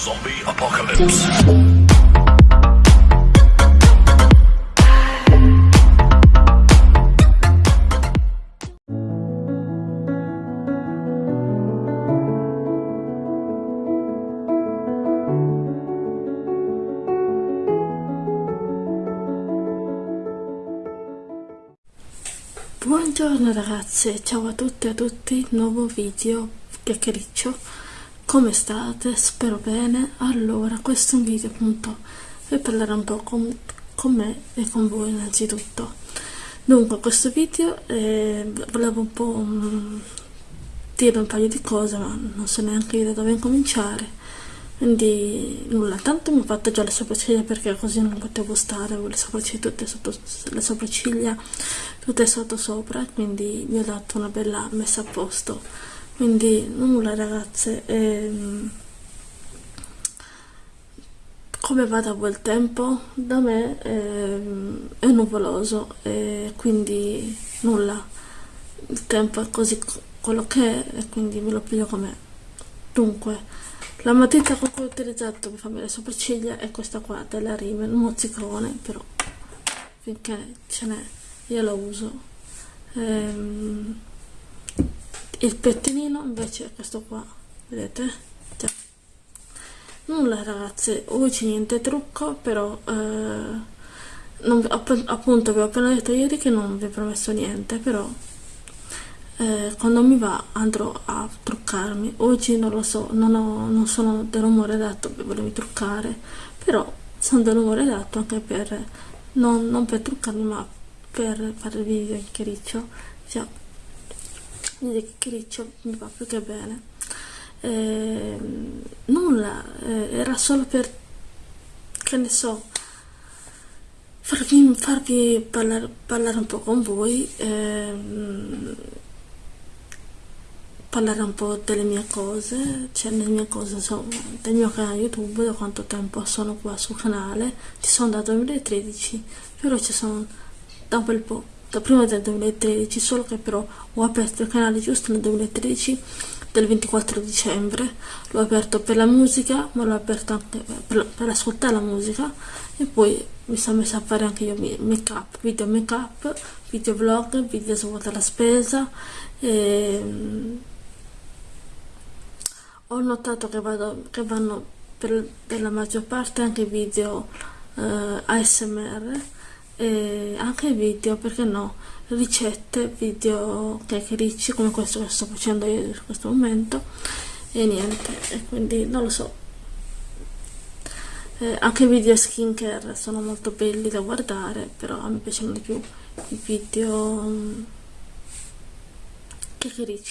Zombie Apocalypse. Buongiorno ragazze, ciao a tutte e a tutti, nuovo video chiacchiericcio, come state? Spero bene. Allora, questo è un video appunto per parlare un po' con, con me e con voi innanzitutto. Dunque, questo video eh, volevo un po' um, dire un paio di cose, ma non so neanche io da dove incominciare. Quindi nulla, tanto mi ho fatto già le sopracciglia perché così non potevo stare le sopracciglia tutte sotto, le sopracciglia tutte sotto sopra, quindi mi ho dato una bella messa a posto. Quindi nulla ragazze, ehm, come va da quel tempo? Da me ehm, è nuvoloso e quindi nulla, il tempo è così quello che è e quindi me lo piglio com'è. Dunque, la matita con cui ho utilizzato per farmi le sopracciglia è questa qua della Rimmel, mozzicone, però finché ce n'è io la uso. Ehm, il pettinino invece è questo qua, vedete? Già. Nulla ragazze, oggi niente trucco, però eh, non, appunto vi ho appena detto ieri che non vi ho promesso niente, però eh, quando mi va andrò a truccarmi oggi non lo so non, ho, non sono dell'umore adatto per volermi truccare però sono dell'umore adatto anche per non, non, per truccarmi ma per fare il video chiacchiericcio cioè, video chiacchiericcio mi va più che bene. Eh, nulla eh, era solo per che ne so farvi, farvi parlare, parlare un po' con voi eh, parlare un po' delle mie cose, cioè le mie cose insomma, del mio canale YouTube, da quanto tempo sono qua sul canale, ci sono dal 2013, però ci sono da un bel po', da prima del 2013, solo che però ho aperto il canale giusto nel 2013, del 24 dicembre, l'ho aperto per la musica, ma l'ho aperto anche per, per ascoltare la musica. E poi mi sono messa a fare anche io make up, video make up, video vlog, video svuota la spesa. E ho notato che, vado, che vanno per, per, la maggior parte anche video eh, ASMR e anche video, perché no, ricette, video chiacchiericci come questo che sto facendo io in questo momento. E niente, e quindi non lo so. Eh, anche video skincare sono molto belli da guardare, però a me piacciono di più i video um,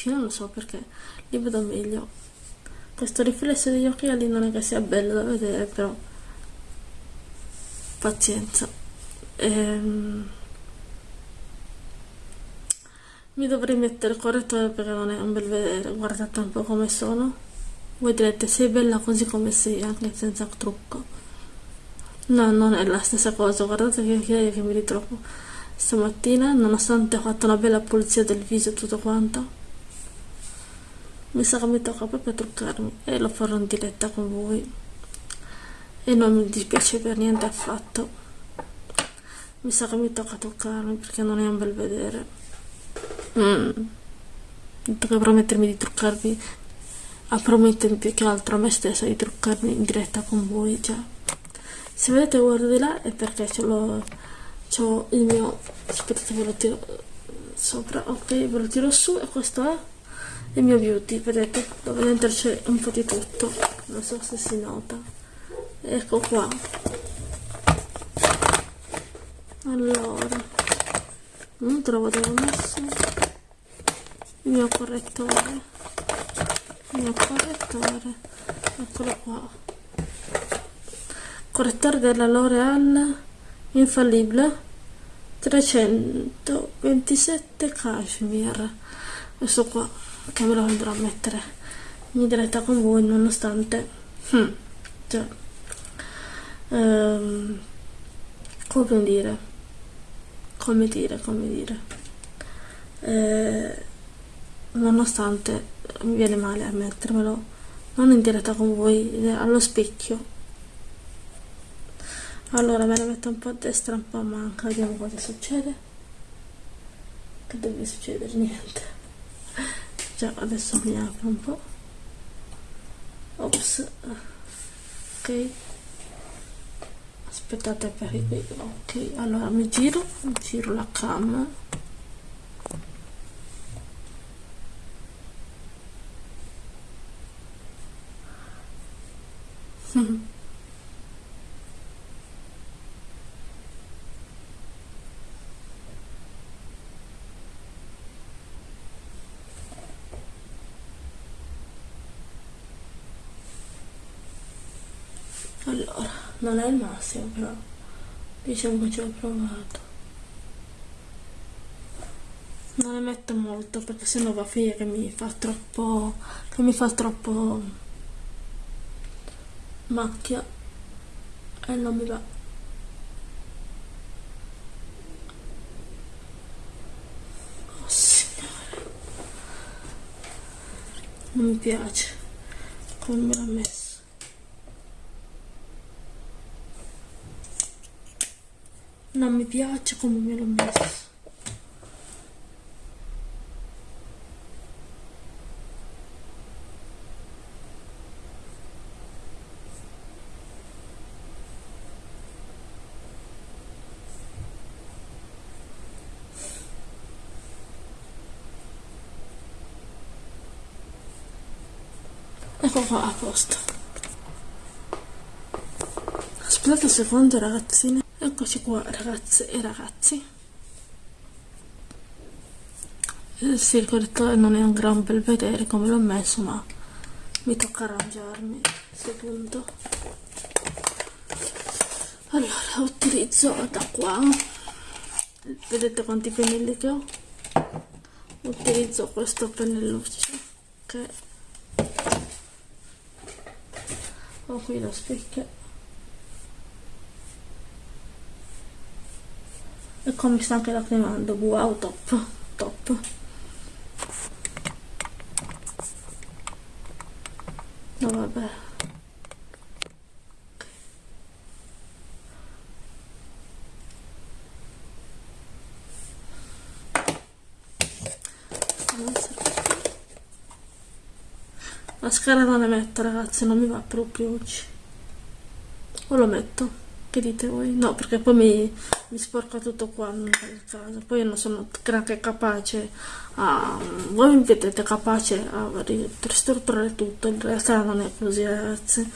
non lo so perché li vedo meglio. Questo riflesso degli occhiali non è che sia bello da vedere però pazienza ehm, mi dovrei mettere il correttore perché non è un bel vedere guardate un po' come sono. Voi direte sei bella così come sei anche senza trucco. No non è la stessa cosa guardate che occhiali che mi ritrovo stamattina nonostante ho fatto una bella pulizia del viso e tutto quanto. Mi sa che mi tocca proprio truccarmi e lo farò in diretta con voi. E non mi dispiace per niente affatto mi sa che mi tocca truccarmi perché non è un bel vedere. Mm. dovrò mettermi di truccarmi a promettermi più che altro a me stessa di truccarmi in diretta con voi già se vedete guardo di là è perché ce l'ho il mio aspettate ve lo tiro sopra ok ve lo tiro su e questo è il mio beauty vedete? Dove dentro c'è un po' di tutto non so se si nota. Ecco qua allora non trovo dove ho messo. Il mio correttore. Il mio correttore eccolo qua. Correttore della L'Oreal infallibile 327 cashmere. Questo qua che me lo andrò a mettere in diretta con voi nonostante hmm, cioè, ehm, come dire come dire come dire. Eh, nonostante mi viene male a mettermelo non in diretta con voi allo specchio. Allora me la metto un po' a destra un po' a manca vediamo cosa succede. Che deve succedere? Niente. Già adesso mi apro un po' ops. Ok aspettate per ok allora mi giro giro la cam allora non è il massimo però. Diciamo che ci ho provato. Non ne metto molto perché sennò va a finire che mi fa troppo che mi fa troppo macchia e non mi va. Oh non mi piace come me l'ha messo non mi piace come me l'ho messo. Ecco qua a posto. Aspettate un secondo ragazzine eccoci qua ragazze e ragazzi. Sì il correttore non è un gran bel vedere come l'ho messo ma mi tocca arrangiarmi secondo. Allora utilizzo da qua. Vedete quanti pennelli che ho? Utilizzo questo pennelluccio che ho qui lo specchio e come mi sta anche lacrimando wow top top. No vabbè. Mascara non ne metto ragazzi non mi va proprio oggi. O lo metto? Che dite voi? No, perché poi mi, mi sporca tutto qua caso. Poi non sono granché capace a... Voi mi vedete capace a ristrutturare tutto, in realtà non è così ragazzi.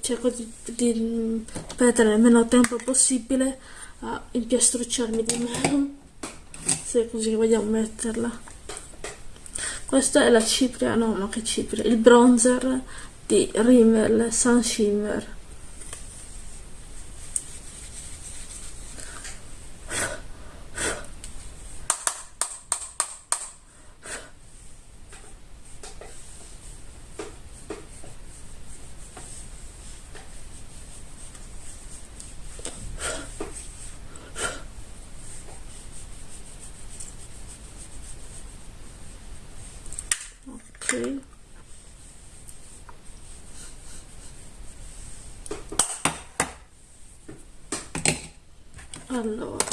cerco di, di perdere il meno tempo possibile a impiastrucciarmi di meno. Se così vogliamo metterla. Questa è la cipria, no ma che cipria, il bronzer di Rimmel Sun Shimmer allora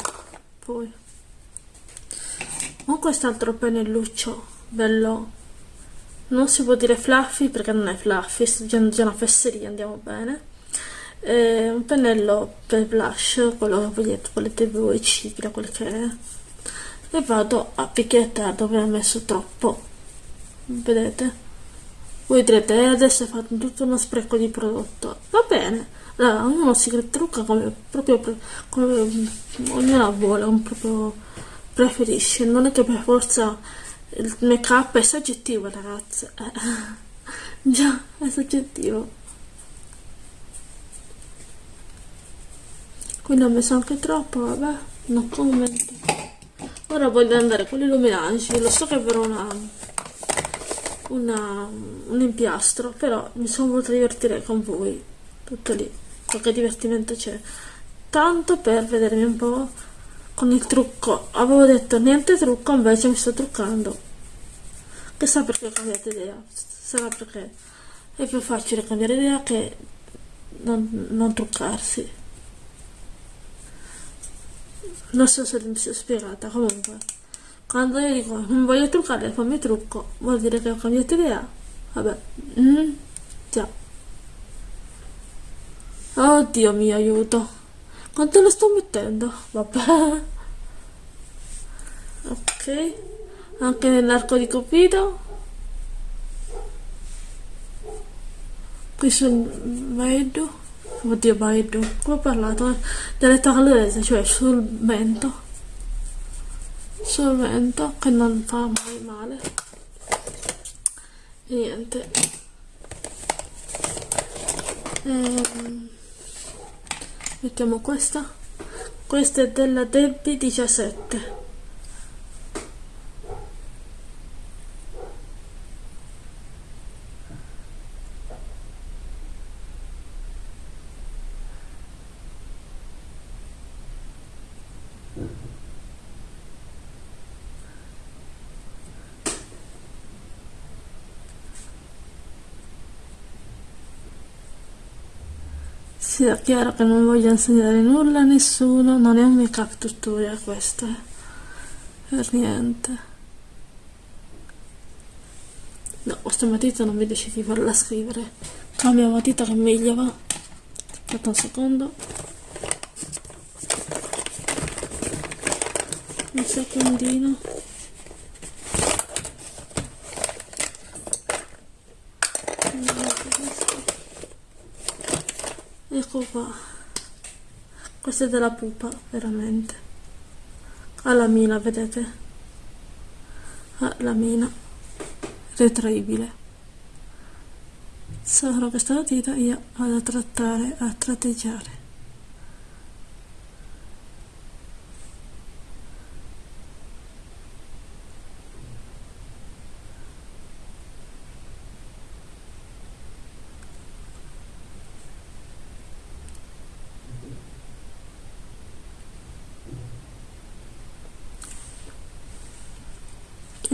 poi. Ho quest'altro pennelluccio bello. Non si può dire fluffy perché non è fluffy sto già una fesseria andiamo bene. Eh, un pennello per blush quello che volete, volete voi cipria quel che è. E vado a picchiettare dove ho messo troppo. Vedete? Voi direte eh, adesso hai fatto tutto uno spreco di prodotto. Va bene allora, ognuno si trucca come proprio come ognuno vuole un proprio preferisce. Non è che per forza il make up è soggettivo ragazze eh, già è soggettivo. Quindi ho messo anche troppo vabbè no commento ora voglio andare con l'illuminanti lo so che per una una, un impiastro, però mi sono voluta divertire con voi, tutto lì, qualche divertimento c'è, tanto per vedermi un po' con il trucco, avevo detto niente trucco, invece mi sto truccando, chissà perché ho cambiato idea, sarà perché. È più facile cambiare idea che non, non truccarsi. Non so se mi sono spiegata. Comunque quando io dico non voglio truccare poi mi trucco vuol dire che ho cambiato idea. Vabbè. Mm, già oddio mi aiuto. Quanto lo sto mettendo? Vabbè. Ok. Anche nell'arco di Cupido. Qui sul mezzo oddio mezzo come ho parlato delle taglese cioè sul mento. Sul mento che non fa mai male. E niente. Ehm, mettiamo questa? Questa è della Debbie 17 sia chiaro che non voglio insegnare nulla a nessuno, non è un make up tutorial questo, eh. per niente. No, questa matita non mi decidi di farla scrivere. Cambio matita che meglio va. Aspetta un secondo. Un secondino. Qua questa è della pupa veramente. Ha la mina vedete? Ha la mina. Retraibile. Solo questa matita io vado a trattare a tratteggiare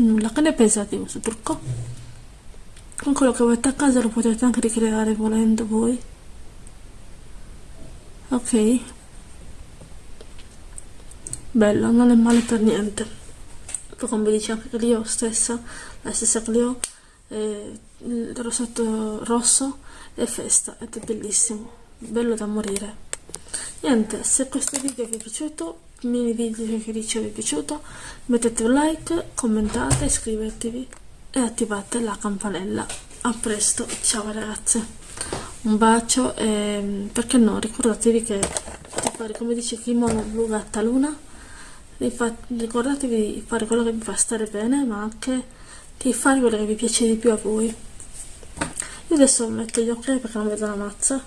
nulla, che ne pensate di questo trucco? Con quello che avete a casa lo potete anche ricreare volendo voi. Ok. Bello, non è male per niente. Poi come dice anche Clio stessa, la stessa Clio, eh, il rossetto rosso è festa ed è bellissimo. Bello da morire. Niente, se questo video vi è piaciuto mini video che vi è piaciuto mettete un like commentate iscrivetevi e attivate la campanella. A presto ciao ragazze. Un bacio e perché no ricordatevi che di fare come dice kimono blu gatta luna. Ricordatevi di fare quello che vi fa stare bene ma anche di fare quello che vi piace di più a voi. Io adesso metto gli occhiali perché non vedo la mazza.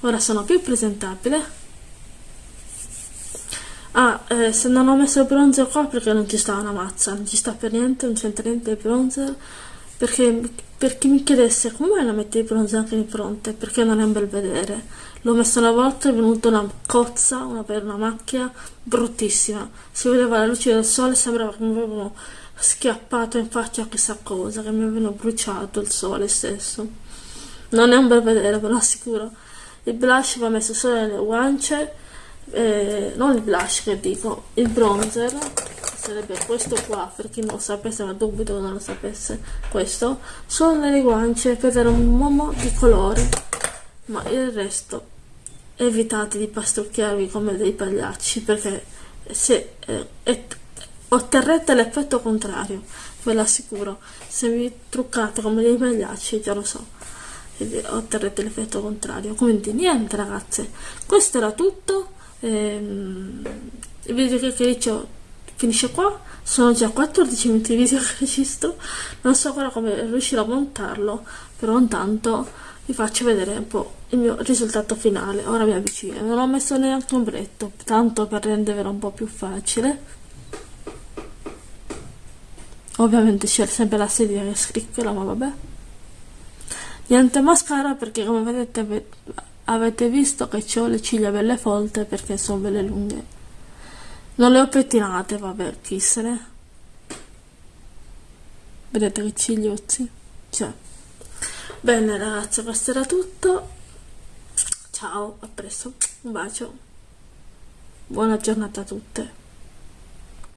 Ora sono più presentabile Ah, eh, se non ho messo il bronzer qua perché non ci sta una mazza, non ci sta per niente, non c'entra niente il bronzer, perché per chi mi chiedesse come la metti il bronzer anche in fronte, perché non è un bel vedere. L'ho messo una volta, è venuta una cozza, una, una macchia bruttissima. Si vedeva la luce del sole, sembrava che mi avevano schiappato in faccia chissà cosa, che mi avevano bruciato il sole stesso. Non è un bel vedere, ve lo assicuro. Il blush va messo solo nelle guance eh, non il blush che dico, il bronzer sarebbe questo qua per chi non lo sapesse ma dubito non lo sapesse questo. Solo nelle guance per dare un uomo di colore ma il resto evitate di pastucchiarvi come dei pagliacci perché se eh, otterrete l'effetto contrario ve l'assicuro se vi truccate come dei pagliacci già lo so otterrete l'effetto contrario. Quindi niente ragazze questo era tutto ehm, il video che carico finisce qua. Sono già 14 minuti di video che registro. Non so ancora come riuscirò a montarlo però intanto vi faccio vedere un po' il mio risultato finale. Ora mi avvicino. Non ho messo neanche un bretto tanto per rendervelo un po' più facile. Ovviamente c'è sempre la sedia che scricchiola ma vabbè. Niente mascara perché come vedete Avete visto che ho le ciglia belle folte perché sono belle lunghe. Non le ho pettinate, vabbè, chi se ne. Vedete che cigliozzi? Cioè. bene ragazze questo era tutto ciao a presto un bacio buona giornata a tutte